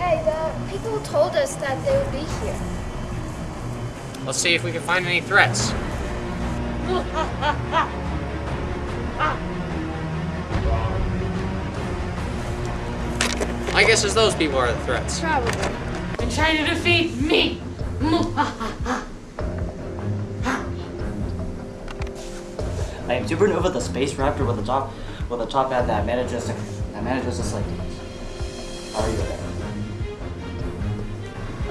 Okay, the people told us that they would be here. Let's see if we can find any threats. My guess is those people are the threats. Probably. They're trying to defeat me! I am Supernova, the space raptor with the top with a top hat that manages to that manages to sleep. Are you there?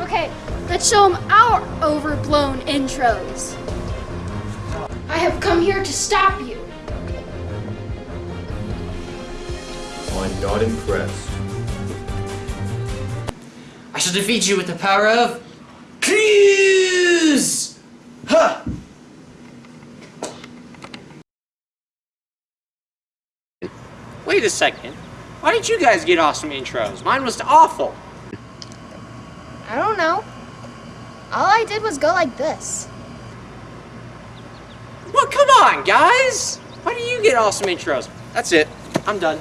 Okay, let's show them our overblown intros. I have come here to stop you. I'm not impressed. I shall defeat you with the power of Clues! Huh! Wait a second. Why did you guys get awesome intros? Mine was awful. I don't know. All I did was go like this. Well, come on, guys! Why do you get awesome intros? That's it. I'm done.